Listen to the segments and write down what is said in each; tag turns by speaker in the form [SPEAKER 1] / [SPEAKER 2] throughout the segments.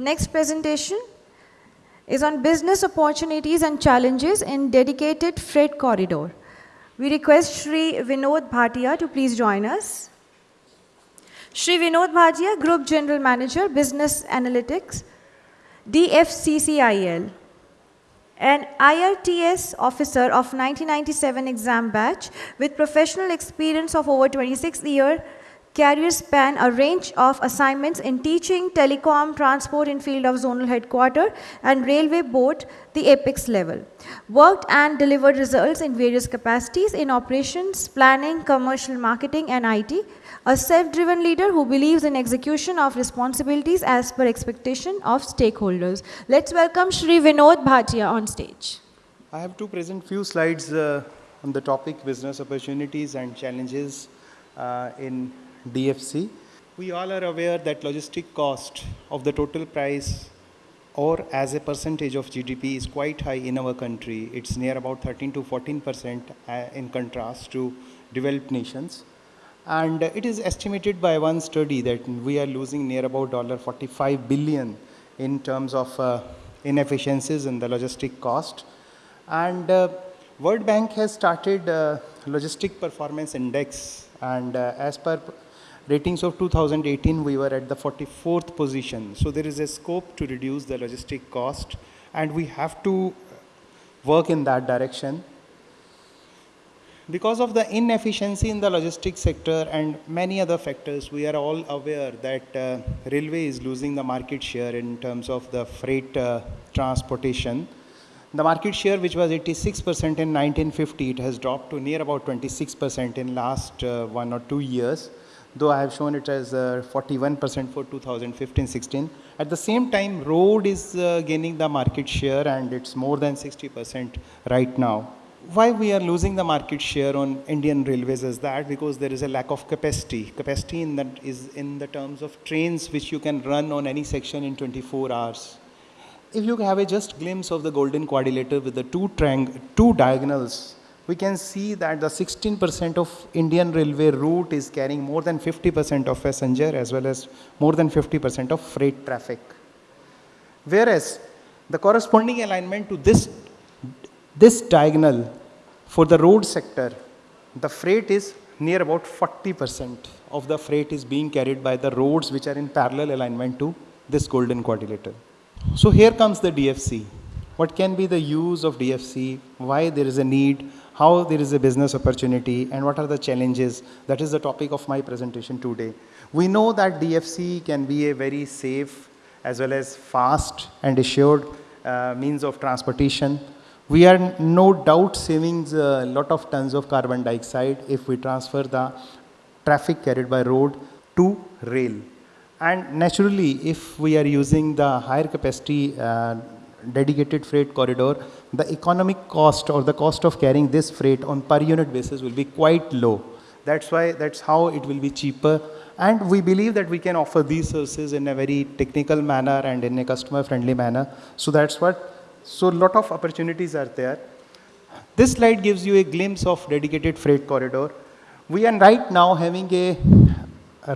[SPEAKER 1] Next presentation is on business opportunities and challenges in dedicated freight corridor. We request Shri Vinod Bhatia to please join us. Shri Vinod Bhatia, Group General Manager, Business Analytics, DFCCIL. An IRTS officer of 1997 exam batch with professional experience of over 26 years Career span a range of assignments in teaching, telecom, transport in field of zonal headquarter and railway board, the apex level. Worked and delivered results in various capacities in operations, planning, commercial marketing and IT. A self-driven leader who believes in execution of responsibilities as per expectation of stakeholders. Let's welcome Shri Vinod Bhatia on stage.
[SPEAKER 2] I have to present few slides uh, on the topic business opportunities and challenges uh, in DFC. We all are aware that logistic cost of the total price or as a percentage of GDP is quite high in our country. It's near about 13 to 14 percent uh, in contrast to developed nations. And it is estimated by one study that we are losing near about 45 billion in terms of uh, inefficiencies in the logistic cost. And uh, World Bank has started uh, logistic performance index and uh, as per ratings of 2018, we were at the 44th position. So there is a scope to reduce the logistic cost and we have to work in that direction. Because of the inefficiency in the logistics sector and many other factors, we are all aware that uh, railway is losing the market share in terms of the freight uh, transportation. The market share, which was 86% in 1950, it has dropped to near about 26% in last uh, one or two years though I have shown it as 41% uh, for 2015-16. At the same time, road is uh, gaining the market share and it's more than 60% right now. Why we are losing the market share on Indian railways is that because there is a lack of capacity. Capacity in that is in the terms of trains which you can run on any section in 24 hours. If you have a just glimpse of the golden quadrilateral with the two, two diagonals we can see that the 16% of Indian railway route is carrying more than 50% of passenger as well as more than 50% of freight traffic. Whereas the corresponding alignment to this, this diagonal for the road sector, the freight is near about 40% of the freight is being carried by the roads which are in parallel alignment to this golden quadrilateral. So here comes the DFC. What can be the use of DFC? Why there is a need? How there is a business opportunity and what are the challenges. That is the topic of my presentation today. We know that DFC can be a very safe as well as fast and assured uh, means of transportation. We are no doubt saving a lot of tons of carbon dioxide if we transfer the traffic carried by road to rail. And naturally, if we are using the higher capacity uh, dedicated freight corridor, the economic cost or the cost of carrying this freight on per unit basis will be quite low. That's why, that's how it will be cheaper. And we believe that we can offer these services in a very technical manner and in a customer friendly manner. So that's what, so a lot of opportunities are there. This slide gives you a glimpse of dedicated freight corridor. We are right now having a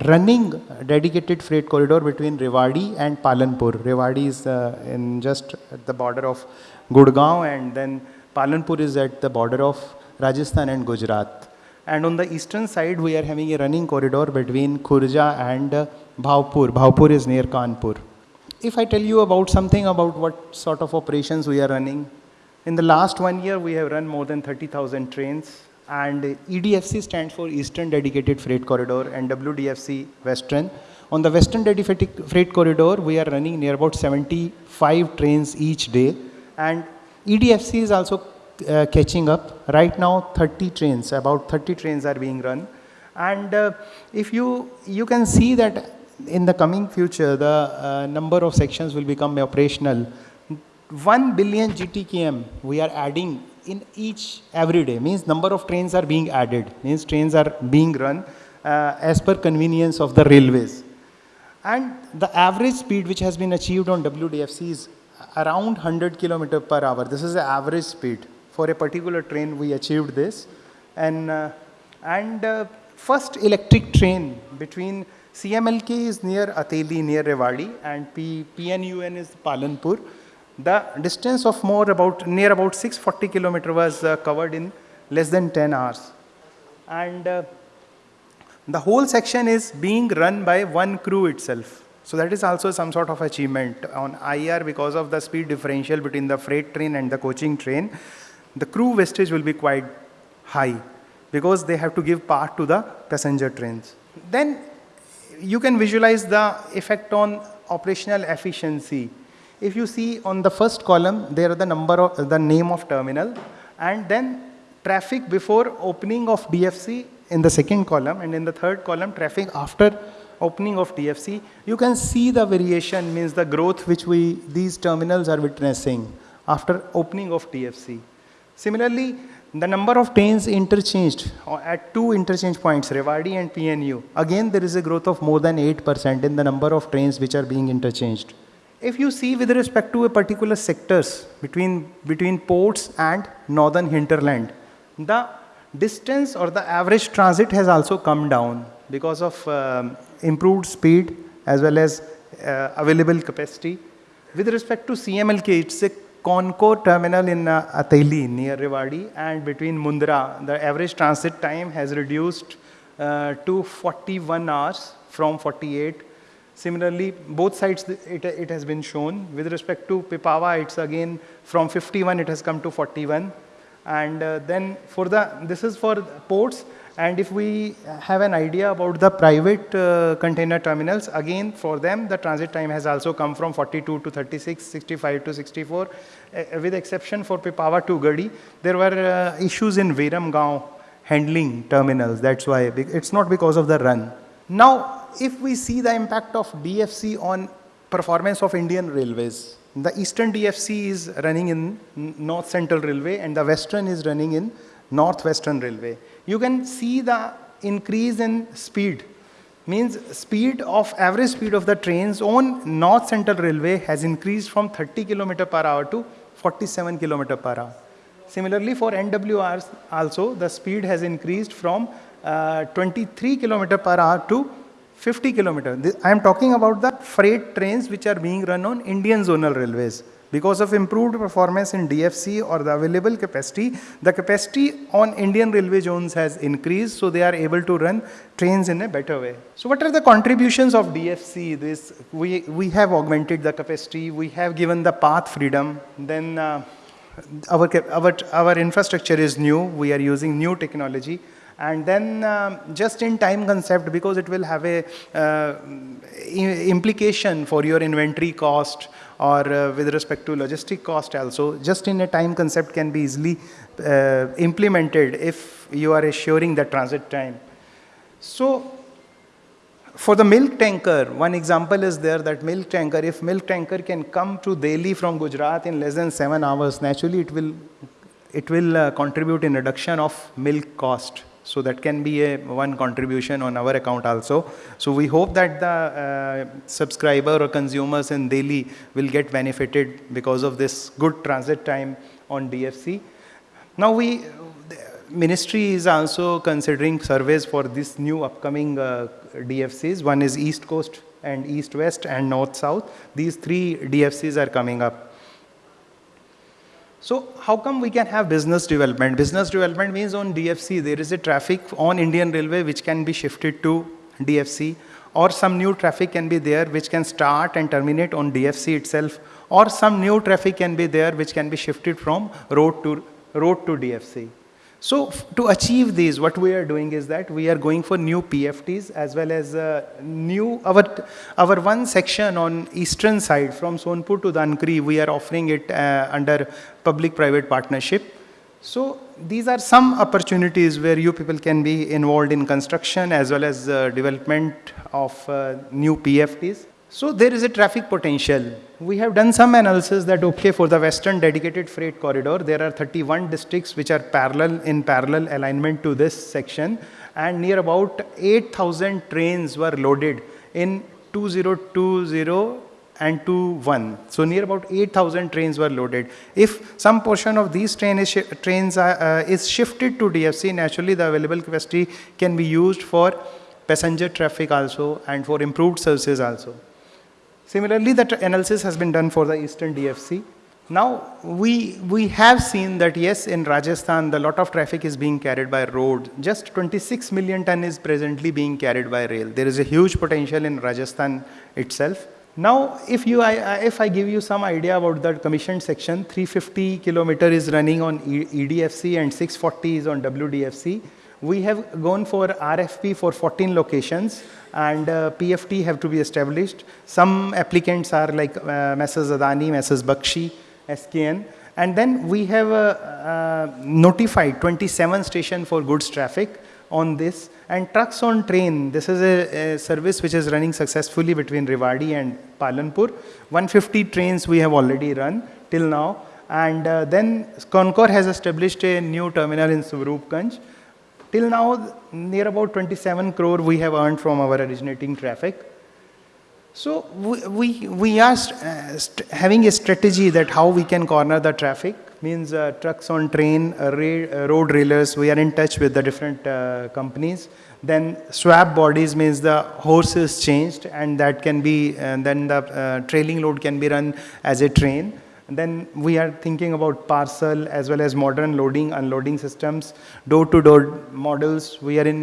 [SPEAKER 2] running dedicated freight corridor between Rewari and Palanpur. Rewari is uh, in just at the border of Gurgaon and then Palanpur is at the border of Rajasthan and Gujarat. And on the eastern side, we are having a running corridor between Khurja and uh, Bhaupur. Bhaupur is near Kanpur. If I tell you about something about what sort of operations we are running, in the last one year, we have run more than 30,000 trains and EDFC stands for Eastern Dedicated Freight Corridor and WDFC Western. On the Western Dedicated Freight Corridor, we are running near about 75 trains each day and EDFC is also uh, catching up. Right now 30 trains, about 30 trains are being run and uh, if you, you can see that in the coming future the uh, number of sections will become operational. 1 billion GTKM we are adding in each every day. Means number of trains are being added. Means trains are being run uh, as per convenience of the railways. And the average speed which has been achieved on WDFC is around 100 km per hour. This is the average speed for a particular train. We achieved this. And uh, and uh, first electric train between CMLK is near Ateli, near Rewari, and P, PNUN is Palanpur. The distance of more about near about 640 kilometer was uh, covered in less than 10 hours. And uh, the whole section is being run by one crew itself. So that is also some sort of achievement on IR because of the speed differential between the freight train and the coaching train. The crew wastage will be quite high because they have to give part to the passenger trains. Then you can visualize the effect on operational efficiency. If you see on the first column, there are the number of the name of terminal and then traffic before opening of DFC in the second column and in the third column traffic after opening of DFC. You can see the variation means the growth which we these terminals are witnessing after opening of DFC. Similarly, the number of trains interchanged uh, at two interchange points, Rewari and PNU, again there is a growth of more than 8% in the number of trains which are being interchanged. If you see with respect to a particular sectors between, between ports and northern hinterland, the distance or the average transit has also come down because of um, improved speed as well as uh, available capacity. With respect to CMLK, it's a CONCOR terminal in uh, Ateli near Rewari and between Mundra, the average transit time has reduced uh, to 41 hours from 48. Similarly, both sides it, it has been shown. With respect to Pipavav, it's again from 51 it has come to 41. And uh, then for the, this is for ports and if we have an idea about the private uh, container terminals, again for them the transit time has also come from 42 to 36, 65 to 64. Uh, with exception for Pipavav to Garhi, there were uh, issues in Viramgaon handling terminals. That's why it's not because of the run. Now, if we see the impact of DFC on performance of Indian railways, the eastern DFC is running in North Central Railway and the western is running in Northwestern Railway you can see the increase in speed. Means speed of average speed of the trains on North Central Railway has increased from 30 km per hour to 47 km per hour. Similarly, for NWRs also the speed has increased from uh, 23 km per hour to 50 km. I am talking about the freight trains which are being run on Indian zonal railways. Because of improved performance in DFC or the available capacity, the capacity on Indian railway zones has increased, so they are able to run trains in a better way. So what are the contributions of DFC? This we, we have augmented the capacity, we have given the path freedom, then uh, our, our, our infrastructure is new, we are using new technology, and then um, just in time concept because it will have a uh, implication for your inventory cost or uh, with respect to logistic cost also, just in a time concept can be easily uh, implemented if you are assuring the transit time. So for the milk tanker, one example is there that milk tanker, if milk tanker can come to Delhi from Gujarat in less than seven hours, naturally it will, it will uh, contribute in reduction of milk cost. So that can be a one contribution on our account also. So we hope that the uh, subscriber or consumers in Delhi will get benefited because of this good transit time on DFC. Now we, ministry is also considering surveys for this new upcoming uh, DFCs. One is East Coast and East West and North South. These three DFCs are coming up. So how come we can have business development? Business development means on DFC there is a traffic on Indian Railway which can be shifted to DFC or some new traffic can be there which can start and terminate on DFC itself or some new traffic can be there which can be shifted from road to road to DFC. So to achieve these, what we are doing is that we are going for new PFTs as well as uh, new, our, our one section on eastern side from Sonpur to Dankuni, we are offering it uh, under public-private partnership. So these are some opportunities where you people can be involved in construction as well as uh, development of uh, new PFTs. So there is a traffic potential. We have done some analysis that okay for the western dedicated freight corridor there are 31 districts which are parallel in parallel alignment to this section and near about 8000 trains were loaded in 2020 and 21. So near about 8000 trains were loaded. If some portion of these train is trains are, uh, is shifted to DFC naturally the available capacity can be used for passenger traffic also, and for improved services also. Similarly, that analysis has been done for the Eastern DFC. Now, we, we have seen that yes, in Rajasthan, the lot of traffic is being carried by road. Just 26 million ton is presently being carried by rail. There is a huge potential in Rajasthan itself. Now, if, you, I, if I give you some idea about the commissioned section, 350 kilometer is running on EDFC and 640 is on WDFC. We have gone for RFP for 14 locations and uh, PFT have to be established. Some applicants are like uh, Messrs. Adani, Messrs. Bakshi, SKN. And then we have uh, notified 27 station for goods traffic on this. And trucks on train, this is a, a, service which is running successfully between Rewari and Palanpur. 150 trains we have already run till now. And uh, then Concor has established a new terminal in Swaroopganj. Till now, near about 27 crore we have earned from our originating traffic. So we, we, we are uh, having a strategy that how we can corner the traffic means uh, trucks on train, uh, uh, road railers, we are in touch with the different uh, companies. Then swap bodies means the horse is changed and that can be, and then the uh, trailing load can be run as a train. Then we are thinking about parcel as well as modern loading, unloading systems, door-to-door -door models. We are in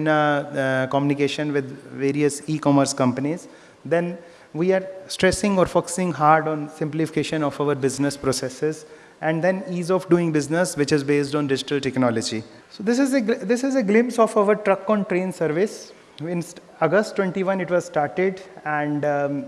[SPEAKER 2] communication with various e-commerce companies. Then we are stressing or focusing hard on simplification of our business processes and then ease of doing business which is based on digital technology. So this is a, this is a glimpse of our truck on train service. In August 21 it was started and um,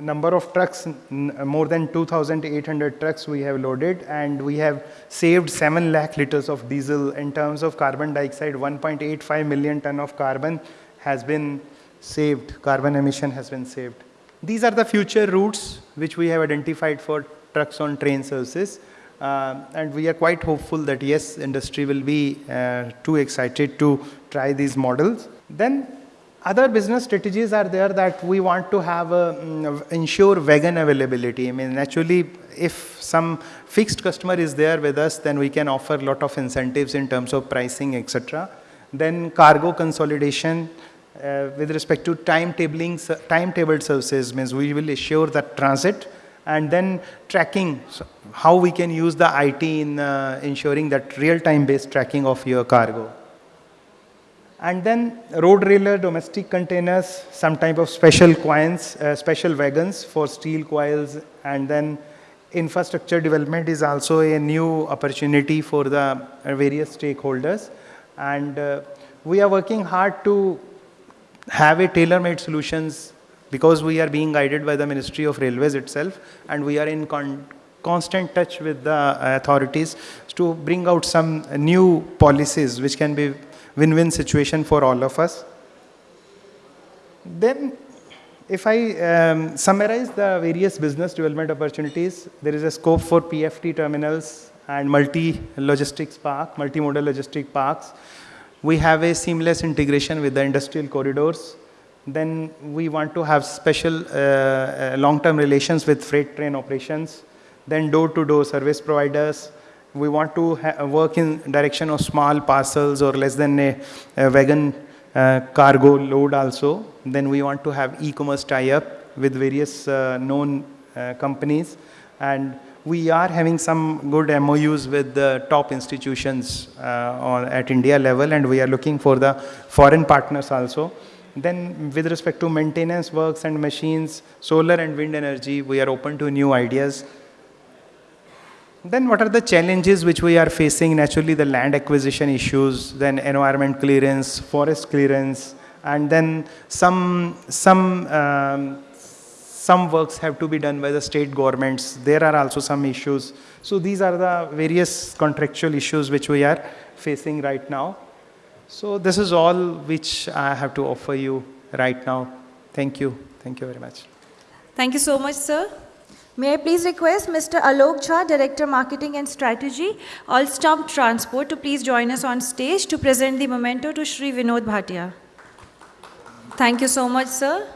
[SPEAKER 2] number of trucks, more than 2,800 trucks we have loaded and we have saved 7 lakh liters of diesel in terms of carbon dioxide, 1.85 million ton of carbon has been saved, carbon emission has been saved. These are the future routes which we have identified for trucks on train services. Uh, and we are quite hopeful that yes, industry will be uh, too excited to try these models. Then other business strategies are there that we want to have a, um, ensure wagon availability. I mean, naturally, if some fixed customer is there with us, then we can offer a lot of incentives in terms of pricing, etc. Then cargo consolidation, uh, with respect to timetabling, timetabled services means we will assure that transit and then tracking so how we can use the IT in uh, ensuring that real-time based tracking of your cargo. And then road railer domestic containers, some type of special coins, uh, special wagons for steel coils and then infrastructure development is also a new opportunity for the uh, various stakeholders. And uh, we are working hard to have a tailor-made solutions because we are being guided by the Ministry of Railways itself and we are in con constant touch with the authorities to bring out some new policies which can be win-win situation for all of us. Then if I um, summarize the various business development opportunities, there is a scope for PFT terminals and multi-logistics park, multimodal logistic parks we have a seamless integration with the industrial corridors. Then we want to have special uh, uh long-term relations with freight train operations. Then door-to-door -door service providers. We want to work in direction of small parcels or less than a, a wagon uh, cargo load also. Then we want to have e-commerce tie-up with various uh, known uh, companies. And we are having some good MOUs with the top institutions uh, on, at India level and we are looking for the foreign partners also. Then with respect to maintenance works and machines, solar and wind energy, we are open to new ideas. Then what are the challenges which we are facing? Naturally the land acquisition issues, then environment clearance, forest clearance, and then some, some um, some works have to be done by the state governments. There are also some issues. So these are the various contractual issues which we are facing right now. So this is all which I have to offer you right now. Thank you. Thank you very much.
[SPEAKER 1] Thank you so much, sir. May I please request Mr. Alok Jha, Director Marketing and Strategy, Alstom Transport, to please join us on stage to present the memento to Shri Vinod Bhatia. Thank you so much, sir.